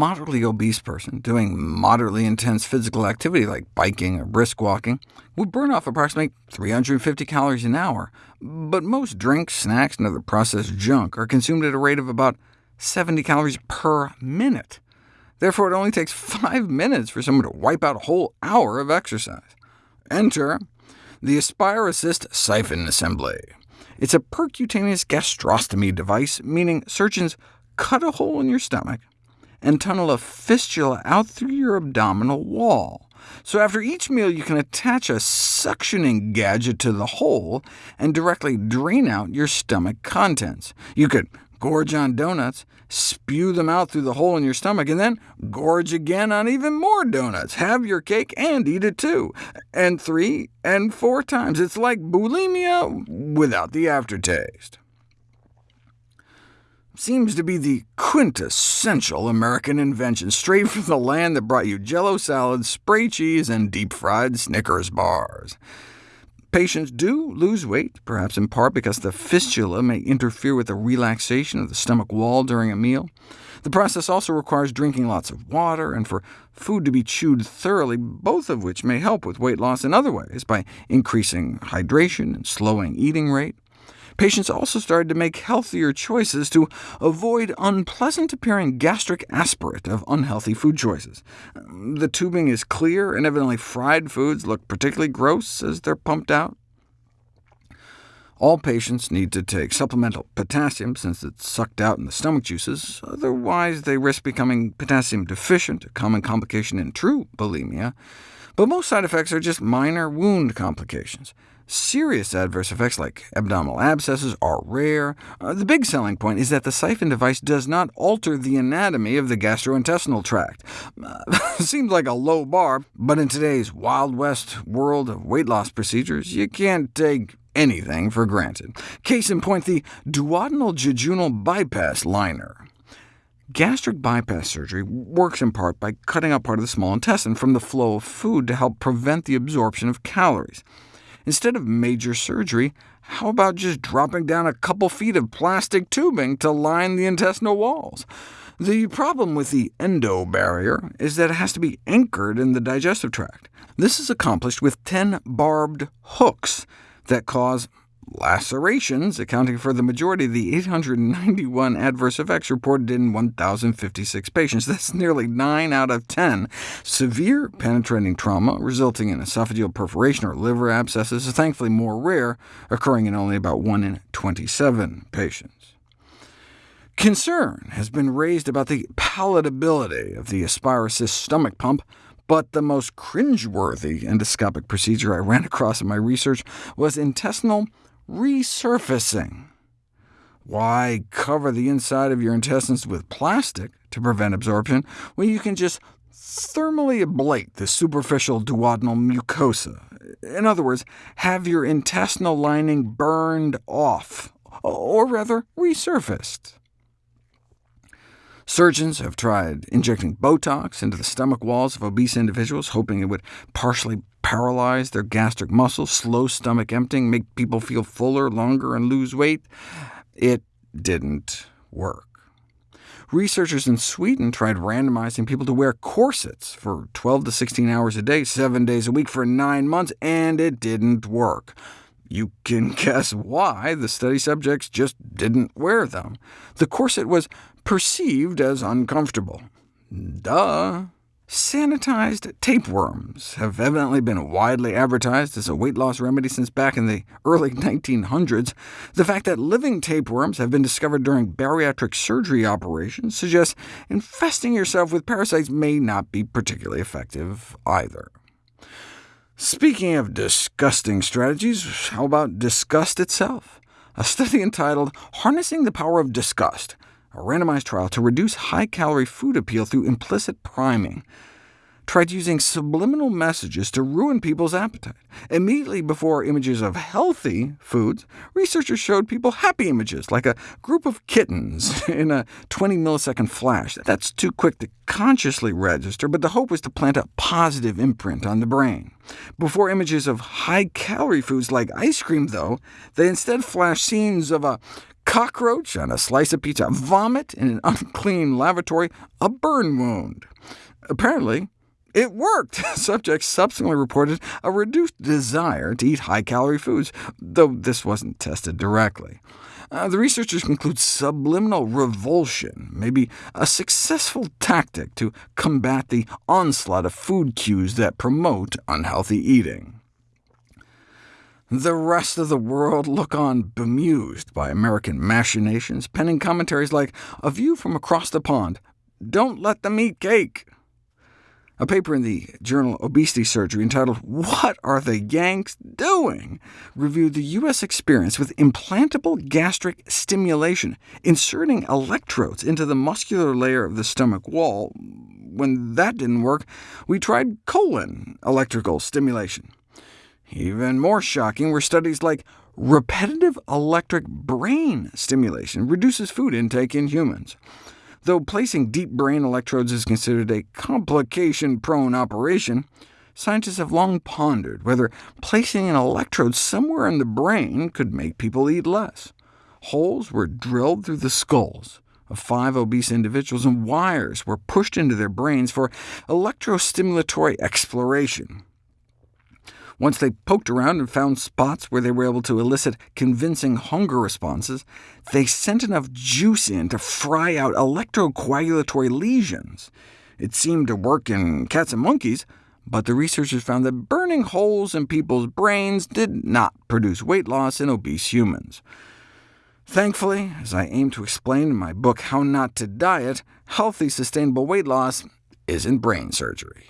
moderately obese person doing moderately intense physical activity like biking or brisk walking would burn off approximately 350 calories an hour, but most drinks, snacks, and other processed junk are consumed at a rate of about 70 calories per minute. Therefore, it only takes 5 minutes for someone to wipe out a whole hour of exercise. Enter the Aspire Assist Siphon Assembly. It's a percutaneous gastrostomy device, meaning surgeons cut a hole in your stomach, and tunnel a fistula out through your abdominal wall. So after each meal, you can attach a suctioning gadget to the hole and directly drain out your stomach contents. You could gorge on donuts, spew them out through the hole in your stomach, and then gorge again on even more donuts. Have your cake and eat it too, and three and four times. It's like bulimia without the aftertaste seems to be the quintessential American invention, straight from the land that brought you jello salads, spray cheese, and deep-fried Snickers bars. Patients do lose weight, perhaps in part because the fistula may interfere with the relaxation of the stomach wall during a meal. The process also requires drinking lots of water, and for food to be chewed thoroughly, both of which may help with weight loss in other ways, by increasing hydration and slowing eating rate. Patients also started to make healthier choices to avoid unpleasant-appearing gastric aspirate of unhealthy food choices. The tubing is clear, and evidently fried foods look particularly gross as they're pumped out. All patients need to take supplemental potassium, since it's sucked out in the stomach juices, otherwise they risk becoming potassium deficient, a common complication in true bulimia. But most side effects are just minor wound complications. Serious adverse effects like abdominal abscesses are rare. Uh, the big selling point is that the siphon device does not alter the anatomy of the gastrointestinal tract. Uh, seems like a low bar, but in today's Wild West world of weight loss procedures, you can't take anything for granted. Case in point, the duodenal jejunal bypass liner. Gastric bypass surgery works in part by cutting out part of the small intestine from the flow of food to help prevent the absorption of calories. Instead of major surgery, how about just dropping down a couple feet of plastic tubing to line the intestinal walls? The problem with the EndoBarrier is that it has to be anchored in the digestive tract. This is accomplished with 10 barbed hooks that cause lacerations, accounting for the majority of the 891 adverse effects reported in 1,056 patients. That's nearly 9 out of 10. Severe penetrating trauma, resulting in esophageal perforation or liver abscesses, is thankfully more rare, occurring in only about 1 in 27 patients. Concern has been raised about the palatability of the Aspire stomach pump, but the most cringeworthy endoscopic procedure I ran across in my research was intestinal resurfacing. Why cover the inside of your intestines with plastic to prevent absorption when you can just thermally ablate the superficial duodenal mucosa? In other words, have your intestinal lining burned off, or rather resurfaced. Surgeons have tried injecting Botox into the stomach walls of obese individuals, hoping it would partially paralyze their gastric muscles, slow stomach emptying, make people feel fuller longer, and lose weight. It didn't work. Researchers in Sweden tried randomizing people to wear corsets for 12 to 16 hours a day, seven days a week for nine months, and it didn't work. You can guess why the study subjects just didn't wear them. The corset was perceived as uncomfortable. Duh. Sanitized tapeworms have evidently been widely advertised as a weight loss remedy since back in the early 1900s. The fact that living tapeworms have been discovered during bariatric surgery operations suggests infesting yourself with parasites may not be particularly effective either. Speaking of disgusting strategies, how about disgust itself? A study entitled Harnessing the Power of Disgust a randomized trial to reduce high-calorie food appeal through implicit priming, tried using subliminal messages to ruin people's appetite. Immediately before images of healthy foods, researchers showed people happy images, like a group of kittens in a 20-millisecond flash. That's too quick to consciously register, but the hope was to plant a positive imprint on the brain. Before images of high-calorie foods like ice cream, though, they instead flashed scenes of a cockroach on a slice of pizza, vomit in an unclean lavatory, a burn wound. Apparently, it worked. Subjects subsequently reported a reduced desire to eat high-calorie foods, though this wasn't tested directly. Uh, the researchers conclude subliminal revulsion may be a successful tactic to combat the onslaught of food cues that promote unhealthy eating. The rest of the world look on bemused by American machinations, penning commentaries like, A view from across the pond, Don't let them eat cake. A paper in the journal Obesity Surgery entitled What Are the Yanks Doing? reviewed the U.S. experience with implantable gastric stimulation, inserting electrodes into the muscular layer of the stomach wall. When that didn't work, we tried colon electrical stimulation. Even more shocking were studies like repetitive electric brain stimulation reduces food intake in humans. Though placing deep brain electrodes is considered a complication-prone operation, scientists have long pondered whether placing an electrode somewhere in the brain could make people eat less. Holes were drilled through the skulls of five obese individuals, and wires were pushed into their brains for electrostimulatory exploration. Once they poked around and found spots where they were able to elicit convincing hunger responses, they sent enough juice in to fry out electrocoagulatory lesions. It seemed to work in cats and monkeys, but the researchers found that burning holes in people's brains did not produce weight loss in obese humans. Thankfully, as I aim to explain in my book How Not to Diet, healthy, sustainable weight loss isn't brain surgery.